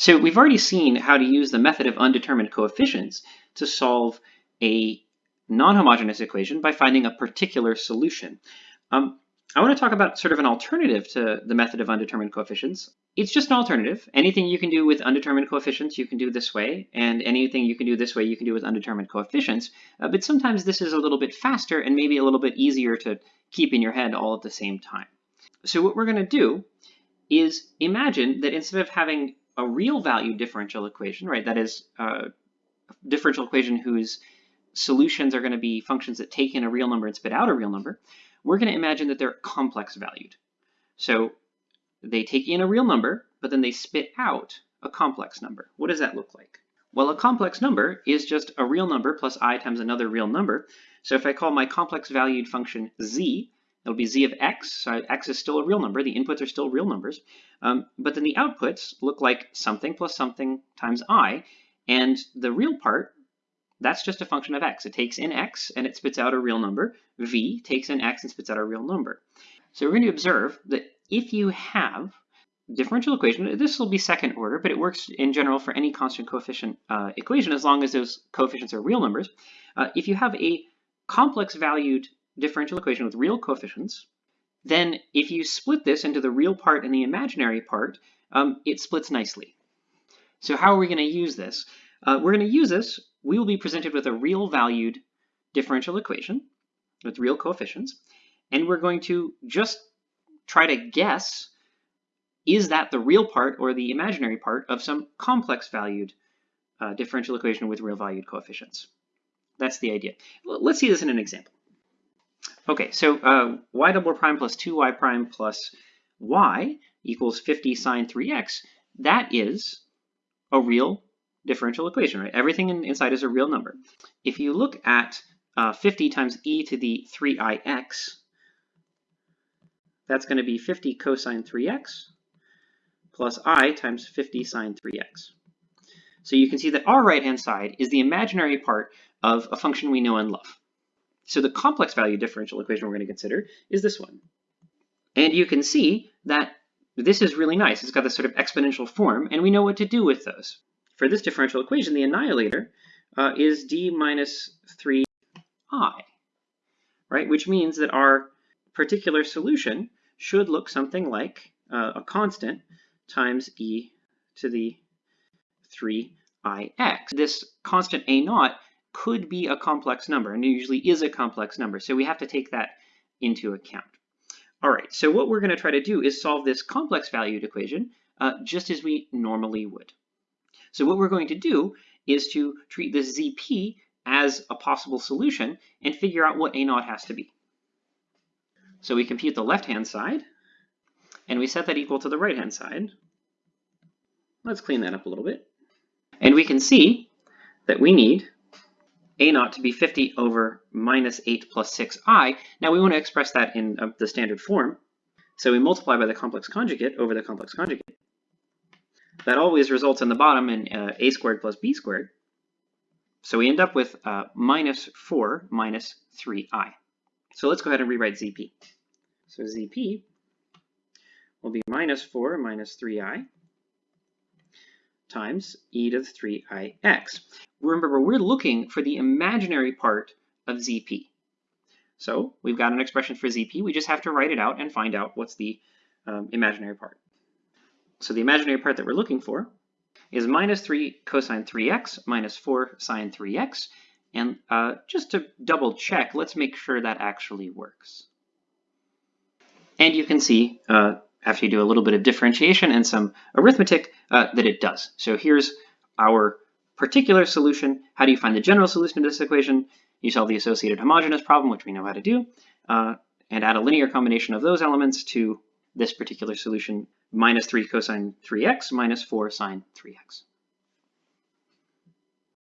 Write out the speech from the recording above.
So we've already seen how to use the method of undetermined coefficients to solve a non-homogeneous equation by finding a particular solution. Um, I want to talk about sort of an alternative to the method of undetermined coefficients. It's just an alternative. Anything you can do with undetermined coefficients, you can do this way, and anything you can do this way, you can do with undetermined coefficients. Uh, but sometimes this is a little bit faster and maybe a little bit easier to keep in your head all at the same time. So what we're going to do is imagine that instead of having a real value differential equation, right, that is uh, a differential equation whose solutions are going to be functions that take in a real number and spit out a real number, we're going to imagine that they're complex valued. So they take in a real number, but then they spit out a complex number. What does that look like? Well, a complex number is just a real number plus i times another real number. So if I call my complex valued function z, it'll be z of x. So x is still a real number. The inputs are still real numbers. Um, but then the outputs look like something plus something times i. And the real part that's just a function of x. It takes in x and it spits out a real number. v takes in x and spits out a real number. So we're going to observe that if you have differential equation, this will be second order, but it works in general for any constant coefficient uh, equation as long as those coefficients are real numbers. Uh, if you have a complex valued differential equation with real coefficients, then if you split this into the real part and the imaginary part, um, it splits nicely. So how are we going to use this? Uh, we're going to use this we will be presented with a real valued differential equation with real coefficients, and we're going to just try to guess, is that the real part or the imaginary part of some complex valued uh, differential equation with real valued coefficients. That's the idea. Let's see this in an example. Okay, so uh, y double prime plus 2y prime plus y equals 50 sine 3x. That is a real differential equation, right? Everything in, inside is a real number. If you look at uh, 50 times e to the 3ix, that's going to be 50 cosine 3x plus i times 50 sine 3x. So you can see that our right-hand side is the imaginary part of a function we know and love. So the complex value differential equation we're going to consider is this one. And you can see that this is really nice. It's got this sort of exponential form, and we know what to do with those. For this differential equation, the annihilator uh, is d minus 3i, right? Which means that our particular solution should look something like uh, a constant times e to the 3ix. This constant a naught could be a complex number, and it usually is a complex number, so we have to take that into account. All right, so what we're going to try to do is solve this complex valued equation uh, just as we normally would. So what we're going to do is to treat this ZP as a possible solution and figure out what A naught has to be. So we compute the left-hand side, and we set that equal to the right-hand side. Let's clean that up a little bit. And we can see that we need a naught to be 50 over minus 8 plus 6i. Now we want to express that in uh, the standard form. So we multiply by the complex conjugate over the complex conjugate that always results in the bottom in uh, a squared plus b squared. So we end up with uh, minus 4 minus 3i. So let's go ahead and rewrite zp. So zp will be minus 4 minus 3i times e to the 3ix. Remember, we're looking for the imaginary part of zp. So we've got an expression for zp. We just have to write it out and find out what's the um, imaginary part. So the imaginary part that we're looking for is minus 3 cosine 3x minus 4 sine 3x. And uh, just to double check, let's make sure that actually works. And you can see, uh, after you do a little bit of differentiation and some arithmetic, uh, that it does. So here's our particular solution. How do you find the general solution to this equation? You solve the associated homogeneous problem, which we know how to do, uh, and add a linear combination of those elements to this particular solution minus 3 cosine 3x minus 4 sine 3x.